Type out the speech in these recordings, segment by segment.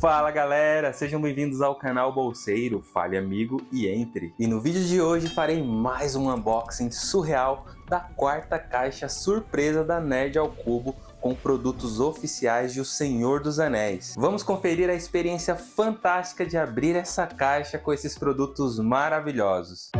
Fala galera, sejam bem-vindos ao canal Bolseiro, fale amigo e entre. E no vídeo de hoje farei mais um unboxing surreal da quarta caixa surpresa da Nerd ao Cubo com produtos oficiais de O Senhor dos Anéis. Vamos conferir a experiência fantástica de abrir essa caixa com esses produtos maravilhosos.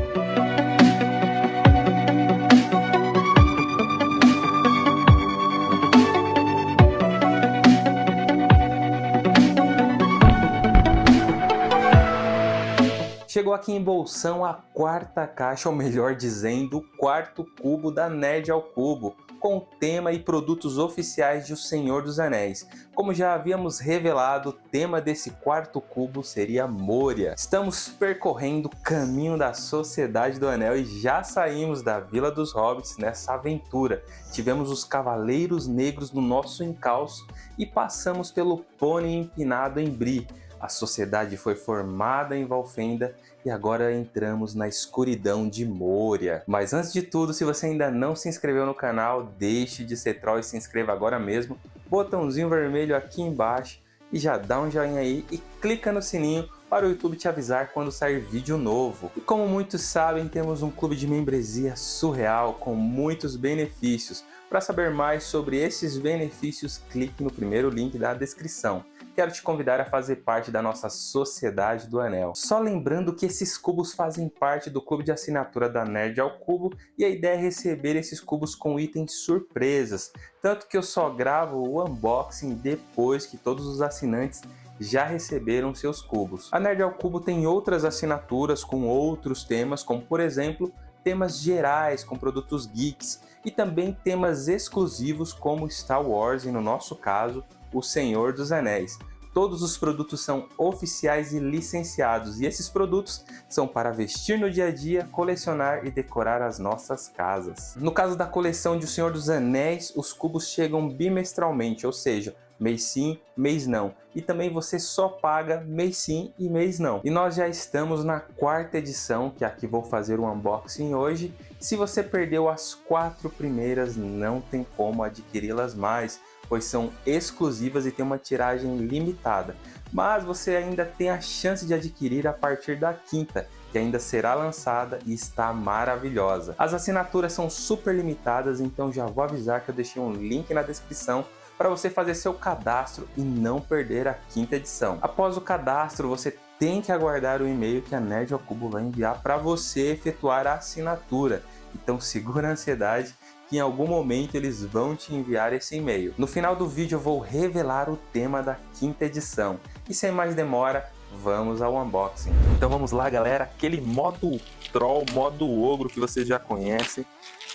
Chegou aqui em Bolsão a quarta caixa, ou melhor dizendo, o quarto cubo da Nerd ao Cubo, com tema e produtos oficiais de O Senhor dos Anéis. Como já havíamos revelado, o tema desse quarto cubo seria Moria. Estamos percorrendo o caminho da Sociedade do Anel e já saímos da Vila dos Hobbits nessa aventura. Tivemos os Cavaleiros Negros no nosso encalço e passamos pelo Pônei Empinado em Bri, a sociedade foi formada em Valfenda e agora entramos na escuridão de Moria. Mas antes de tudo, se você ainda não se inscreveu no canal, deixe de ser troll e se inscreva agora mesmo. Botãozinho vermelho aqui embaixo e já dá um joinha aí e clica no sininho para o YouTube te avisar quando sair vídeo novo. E como muitos sabem, temos um clube de membresia surreal com muitos benefícios. Para saber mais sobre esses benefícios, clique no primeiro link da descrição quero te convidar a fazer parte da nossa Sociedade do Anel. Só lembrando que esses cubos fazem parte do clube de assinatura da Nerd ao Cubo e a ideia é receber esses cubos com itens surpresas, tanto que eu só gravo o unboxing depois que todos os assinantes já receberam seus cubos. A Nerd ao Cubo tem outras assinaturas com outros temas, como por exemplo, temas gerais com produtos geeks e também temas exclusivos como Star Wars e no nosso caso, o Senhor dos Anéis. Todos os produtos são oficiais e licenciados, e esses produtos são para vestir no dia a dia, colecionar e decorar as nossas casas. No caso da coleção de O Senhor dos Anéis, os cubos chegam bimestralmente, ou seja, mês sim, mês não. E também você só paga mês sim e mês não. E nós já estamos na quarta edição, que aqui vou fazer o um unboxing hoje. Se você perdeu as quatro primeiras, não tem como adquiri-las mais pois são exclusivas e têm uma tiragem limitada. Mas você ainda tem a chance de adquirir a partir da quinta, que ainda será lançada e está maravilhosa. As assinaturas são super limitadas, então já vou avisar que eu deixei um link na descrição para você fazer seu cadastro e não perder a quinta edição. Após o cadastro, você tem que aguardar o e-mail que a Nerd ao Cubo vai enviar para você efetuar a assinatura. Então segura a ansiedade que em algum momento eles vão te enviar esse e-mail. No final do vídeo eu vou revelar o tema da quinta edição. E sem mais demora, vamos ao unboxing. Então vamos lá galera, aquele modo troll, modo ogro que vocês já conhecem.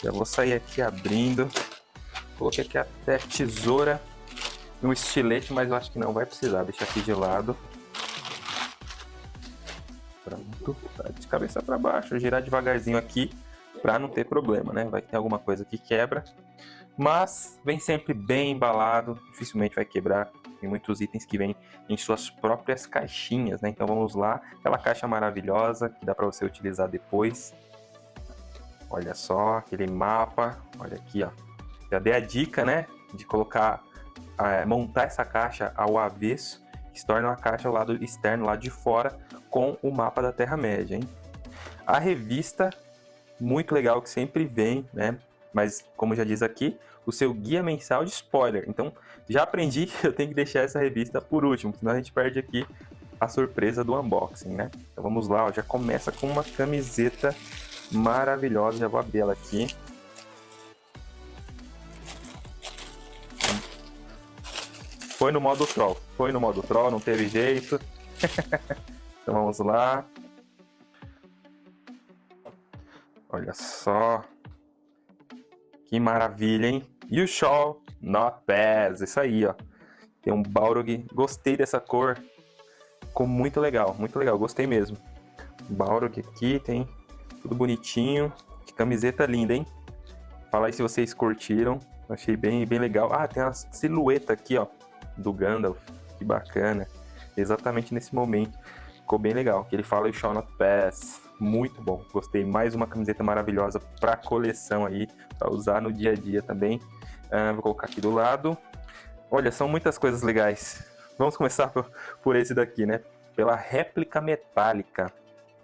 Já vou sair aqui abrindo. Coloquei aqui até tesoura e um estilete, mas eu acho que não vai precisar. Deixa aqui de lado. Pronto, tá de cabeça para baixo. girar devagarzinho aqui para não ter problema, né? Vai ter alguma coisa que quebra, mas vem sempre bem embalado, dificilmente vai quebrar. Tem muitos itens que vêm em suas próprias caixinhas, né? Então vamos lá, aquela caixa maravilhosa que dá para você utilizar depois. Olha só, aquele mapa, olha aqui, ó. Já dei a dica, né, de colocar, é, montar essa caixa ao avesso, que se torna uma caixa ao lado externo, lá de fora, com o mapa da Terra-média, hein? A revista muito legal que sempre vem, né? Mas, como já diz aqui, o seu guia mensal de spoiler. Então, já aprendi que eu tenho que deixar essa revista por último, senão a gente perde aqui a surpresa do unboxing, né? Então vamos lá, ó, já começa com uma camiseta maravilhosa, já vou abrir ela aqui. Foi no modo troll, foi no modo troll, não teve jeito. então vamos lá. Olha só. Que maravilha, hein? You shall not pass. Isso aí, ó. Tem um Balrog. Gostei dessa cor. Ficou muito legal, muito legal. Gostei mesmo. Balrog aqui, tem tudo bonitinho. Que camiseta linda, hein? Fala aí se vocês curtiram. Achei bem, bem legal. Ah, tem uma silhueta aqui, ó. Do Gandalf. Que bacana. Exatamente nesse momento. Ficou bem legal. Que ele fala You shall not pass muito bom. Gostei, mais uma camiseta maravilhosa para coleção aí, para usar no dia a dia também. Uh, vou colocar aqui do lado. Olha, são muitas coisas legais. vamos começar por, por esse daqui, né? Pela réplica metálica.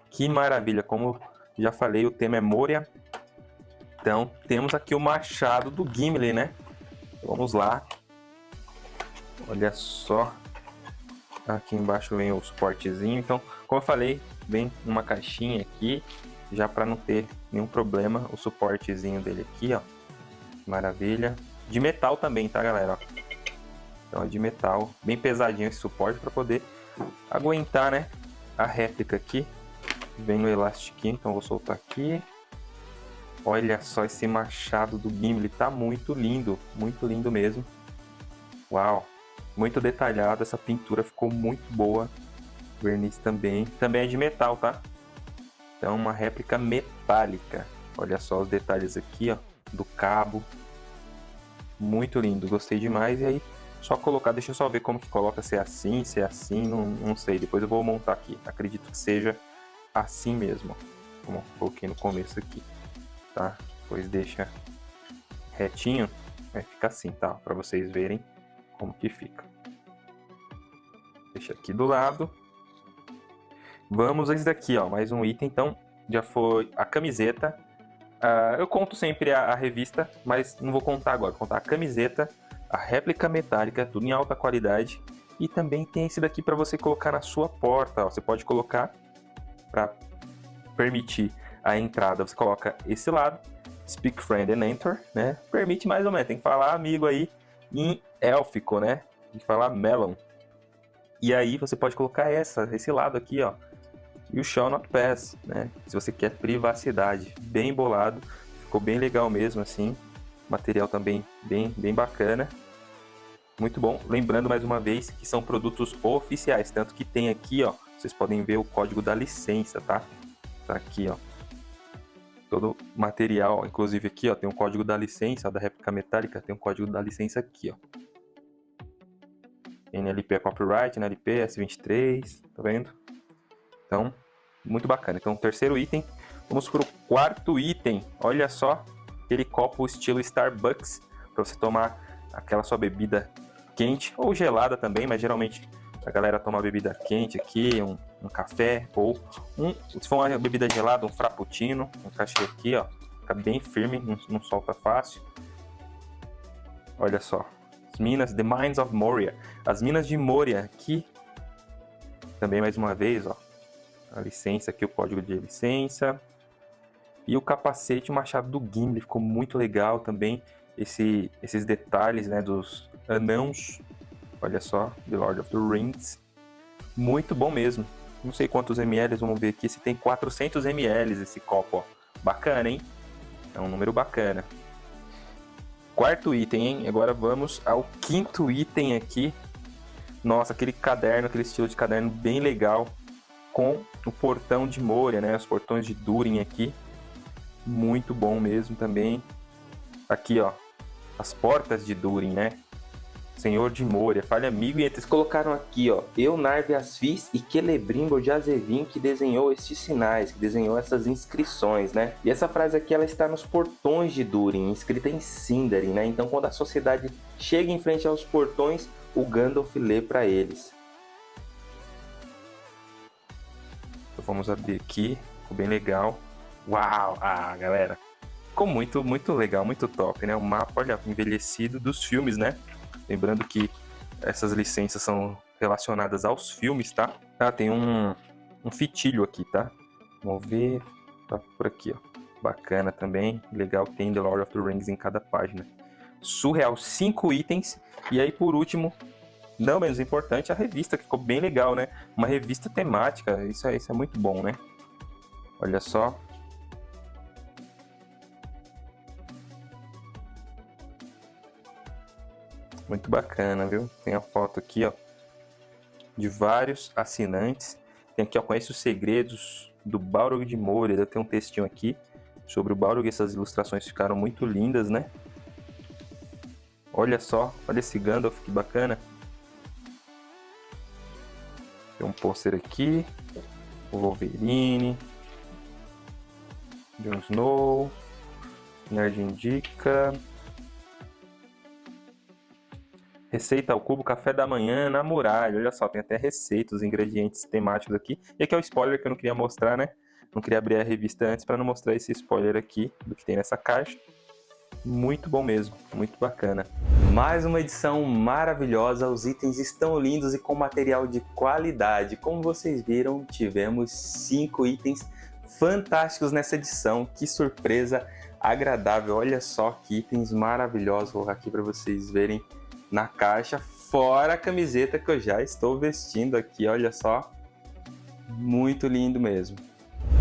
Que maravilha, como já falei, o tema é Moria. Então, temos aqui o machado do Gimli, né? Vamos lá. Olha só. Aqui embaixo vem o suportezinho. Então, como eu falei, vem uma caixinha aqui. Já para não ter nenhum problema, o suportezinho dele aqui, ó. Maravilha. De metal também, tá, galera? Então é de metal. Bem pesadinho esse suporte para poder aguentar, né? A réplica aqui. Vem no elastiquinho, então vou soltar aqui. Olha só esse machado do Gimli, tá muito lindo, muito lindo mesmo. Uau, muito detalhado, essa pintura ficou muito boa. Verniz também, também é de metal, tá? Então uma réplica metálica. Olha só os detalhes aqui, ó, do cabo. Muito lindo, gostei demais. E aí, só colocar, deixa eu só ver como que coloca, se é assim, se é assim, não, não sei. Depois eu vou montar aqui. Acredito que seja assim mesmo, como coloquei no começo aqui, tá? Depois deixa retinho, vai ficar assim, tá? Para vocês verem como que fica. Deixa aqui do lado. Vamos a esse daqui, ó, mais um item, então, já foi a camiseta. Uh, eu conto sempre a, a, revista, mas não vou contar agora, vou contar a camiseta, a réplica metálica, tudo em alta qualidade. E também tem esse daqui para você colocar na sua porta, ó. você pode colocar para permitir a entrada, você coloca esse lado, Speak Friend and Enter, né? Permite mais ou menos, tem que falar amigo aí em élfico, né? Tem que falar melon. E aí você pode colocar essa, esse lado aqui, ó. E o Shall Not Pass, né? Se você quer privacidade, bem bolado, ficou bem legal mesmo assim. Material também bem, bem bacana. Muito bom. Lembrando mais uma vez que são produtos oficiais, tanto que tem aqui, ó, vocês podem ver o código da licença, tá? Tá aqui, ó. Todo material, inclusive aqui, ó, tem um código da licença da réplica metálica, tem um código da licença aqui, ó. NLP é copyright, NLP S23, tá vendo? Então, muito bacana. Então, terceiro item. Vamos para o quarto item. Olha só, aquele copo estilo Starbucks para você tomar aquela sua bebida quente ou gelada também, mas geralmente a galera toma bebida quente aqui, um, um café ou um, se for uma bebida gelada, um frappuccino, um cachê aqui, ó, fica bem firme, não, não solta fácil. Olha só, as minas, The Mines of Moria, as minas de Moria aqui, também mais uma vez, ó, a licença aqui, o código de licença. E o capacete, o machado do Gimli, ficou muito legal também. Esse, esses detalhes né, dos anãos Olha só, The Lord of the Rings. Muito bom mesmo. Não sei quantos ml, vamos ver aqui se tem 400 ml esse copo, ó. Bacana, hein? É um número bacana. Quarto item, hein? Agora vamos ao quinto item aqui. Nossa, aquele caderno, aquele estilo de caderno bem legal. Com o portão de Moria, né? Os portões de Durin aqui. Muito bom mesmo também. Aqui, ó. As portas de Durin, né? Senhor de Moria, fale amigo e eles colocaram aqui, ó, eu Narve as fiz e Celebrimbo de Azevin que desenhou estes sinais, que desenhou essas inscrições, né? E essa frase aqui ela está nos portões de Durin, escrita em Sindarin, né? Então quando a sociedade chega em frente aos portões, o Gandalf lê para eles. Vamos abrir aqui, ficou bem legal. Uau, ah, galera, ficou muito, muito legal, muito top, né? O mapa, olha, envelhecido dos filmes, né? Lembrando que essas licenças são relacionadas aos filmes, tá? Ah, tem um, um fitilho aqui, tá? Vamos ver, tá por aqui, ó. Bacana também, legal que tem The Lord of the Rings em cada página. Surreal, cinco itens. E aí, por último, não menos importante, a revista, que ficou bem legal, né? Uma revista temática, isso é, isso é muito bom, né? Olha só, Muito bacana, viu? Tem a foto aqui, ó, de vários assinantes. Tem aqui, ó, conhece os segredos do Balrog de Moria. Tem um textinho aqui sobre o Balrog. Essas ilustrações ficaram muito lindas, né? Olha só, olha esse Gandalf, que bacana. Pôster aqui. O Wolverine. Jon Snow. Nerd Indica. Receita ao cubo, café da manhã na muralha. Olha só, tem até receitas, ingredientes temáticos aqui. E aqui é o spoiler que eu não queria mostrar, né? Não queria abrir a revista antes para não mostrar esse spoiler aqui do que tem nessa caixa. Muito bom mesmo, muito bacana. Mais uma edição maravilhosa, os itens estão lindos e com material de qualidade. Como vocês viram, tivemos cinco itens fantásticos nessa edição. Que surpresa agradável, olha só que itens maravilhosos. Vou aqui para vocês verem na caixa, fora a camiseta que eu já estou vestindo aqui, olha só. Muito lindo mesmo.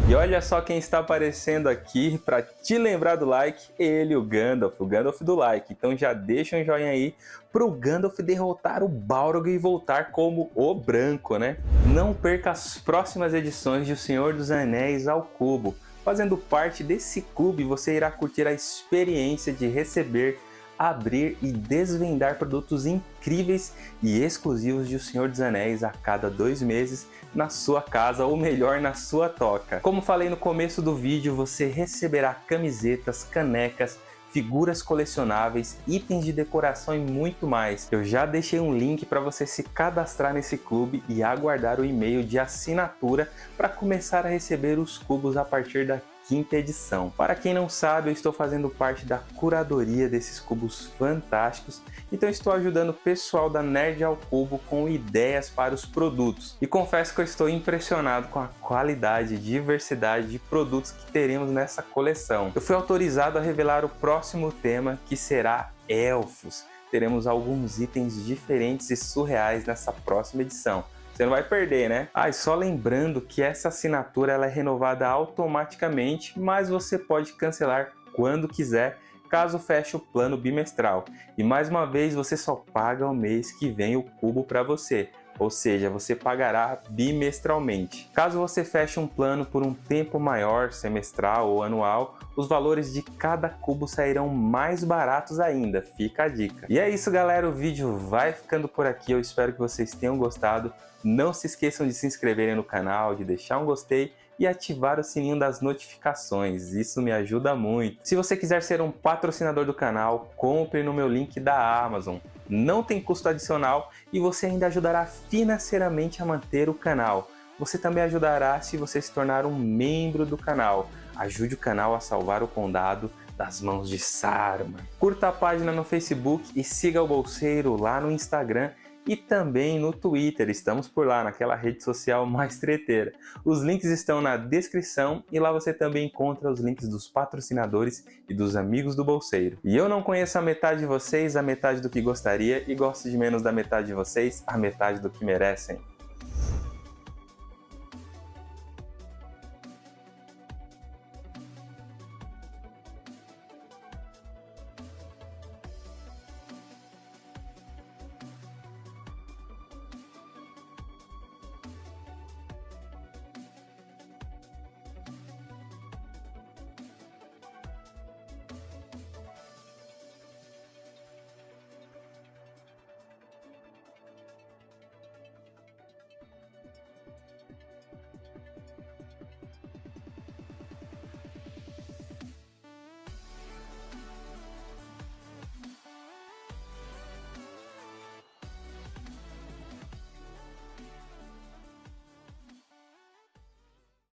E olha só quem está aparecendo aqui para te lembrar do like, ele, o Gandalf, o Gandalf do like. Então já deixa um joinha aí para o Gandalf derrotar o Balrog e voltar como o branco, né? Não perca as próximas edições de O Senhor dos Anéis ao Cubo. Fazendo parte desse clube, você irá curtir a experiência de receber abrir e desvendar produtos incríveis e exclusivos de O Senhor dos Anéis a cada dois meses na sua casa ou melhor na sua toca. Como falei no começo do vídeo, você receberá camisetas, canecas, figuras colecionáveis, itens de decoração e muito mais. Eu já deixei um link para você se cadastrar nesse clube e aguardar o e-mail de assinatura para começar a receber os cubos a partir da quinta edição. Para quem não sabe, eu estou fazendo parte da curadoria desses cubos fantásticos, então estou ajudando o pessoal da Nerd ao Cubo com ideias para os produtos. E confesso que eu estou impressionado com a qualidade e diversidade de produtos que teremos nessa coleção. Eu fui autorizado a revelar o próximo tema, que será Elfos. Teremos alguns itens diferentes e surreais nessa próxima edição. Você não vai perder, né? Ah, e só lembrando que essa assinatura ela é renovada automaticamente, mas você pode cancelar quando quiser, caso feche o plano bimestral. E mais uma vez, você só paga o mês que vem o cubo para você ou seja, você pagará bimestralmente. Caso você feche um plano por um tempo maior, semestral ou anual, os valores de cada cubo sairão mais baratos ainda, fica a dica. E é isso galera, o vídeo vai ficando por aqui, eu espero que vocês tenham gostado. Não se esqueçam de se inscreverem no canal, de deixar um gostei e ativar o sininho das notificações, isso me ajuda muito. Se você quiser ser um patrocinador do canal, compre no meu link da Amazon. Não tem custo adicional e você ainda ajudará financeiramente a manter o canal. Você também ajudará se você se tornar um membro do canal. Ajude o canal a salvar o condado das mãos de Saruman. Curta a página no Facebook e siga o Bolseiro lá no Instagram e também no Twitter, estamos por lá, naquela rede social mais treteira. Os links estão na descrição e lá você também encontra os links dos patrocinadores e dos amigos do Bolseiro. E eu não conheço a metade de vocês, a metade do que gostaria, e gosto de menos da metade de vocês, a metade do que merecem.